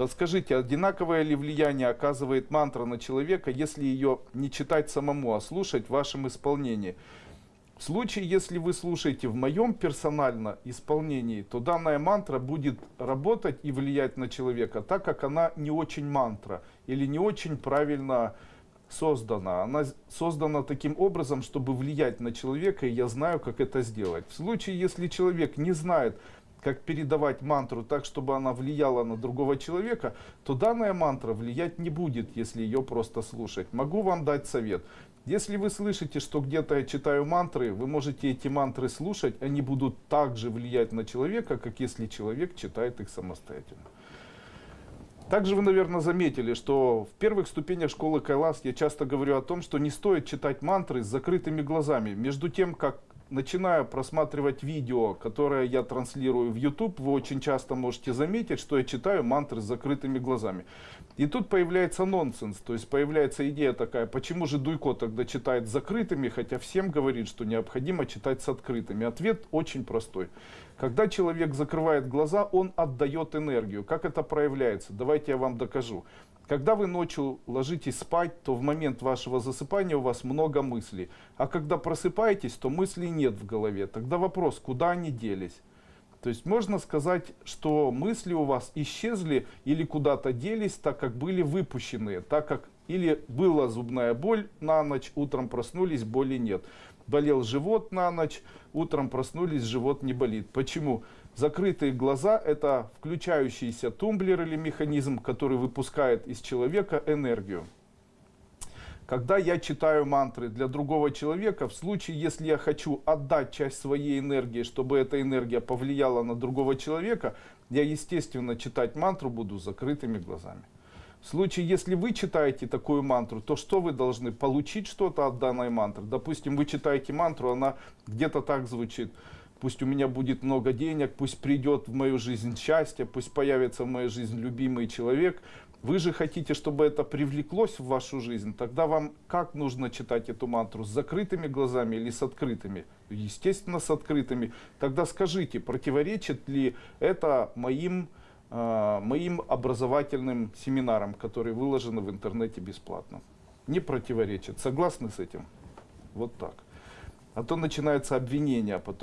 Подскажите, одинаковое ли влияние оказывает мантра на человека, если ее не читать самому, а слушать в вашем исполнении? В случае, если вы слушаете в моем персонально исполнении, то данная мантра будет работать и влиять на человека, так как она не очень мантра или не очень правильно создана. Она создана таким образом, чтобы влиять на человека, и я знаю, как это сделать. В случае, если человек не знает, как передавать мантру так, чтобы она влияла на другого человека, то данная мантра влиять не будет, если ее просто слушать. Могу вам дать совет. Если вы слышите, что где-то я читаю мантры, вы можете эти мантры слушать, они будут также влиять на человека, как если человек читает их самостоятельно. Также вы, наверное, заметили, что в первых ступенях школы Кайлас я часто говорю о том, что не стоит читать мантры с закрытыми глазами. Между тем, как начиная просматривать видео, которое я транслирую в YouTube, вы очень часто можете заметить, что я читаю мантры с закрытыми глазами. И тут появляется нонсенс, то есть появляется идея такая, почему же Дуйко тогда читает с закрытыми, хотя всем говорит, что необходимо читать с открытыми. Ответ очень простой. Когда человек закрывает глаза, он отдает энергию. Как это проявляется? Давайте я вам докажу. Когда вы ночью ложитесь спать, то в момент вашего засыпания у вас много мыслей. А когда просыпаетесь, то мыслей нет в голове. Тогда вопрос, куда они делись? То есть можно сказать, что мысли у вас исчезли или куда-то делись, так как были выпущены, так как или была зубная боль на ночь, утром проснулись, боли нет. Болел живот на ночь, утром проснулись, живот не болит. Почему? Закрытые глаза – это включающийся тумблер или механизм, который выпускает из человека энергию. Когда я читаю мантры для другого человека, в случае, если я хочу отдать часть своей энергии, чтобы эта энергия повлияла на другого человека, я, естественно, читать мантру буду закрытыми глазами. В случае, если вы читаете такую мантру, то что вы должны? Получить что-то от данной мантры. Допустим, вы читаете мантру, она где-то так звучит – пусть у меня будет много денег, пусть придет в мою жизнь счастье, пусть появится в мою жизнь любимый человек. Вы же хотите, чтобы это привлеклось в вашу жизнь, тогда вам как нужно читать эту мантру? С закрытыми глазами или с открытыми? Естественно, с открытыми. Тогда скажите, противоречит ли это моим, э, моим образовательным семинарам, которые выложены в интернете бесплатно? Не противоречит. Согласны с этим? Вот так. А то начинается обвинение потом.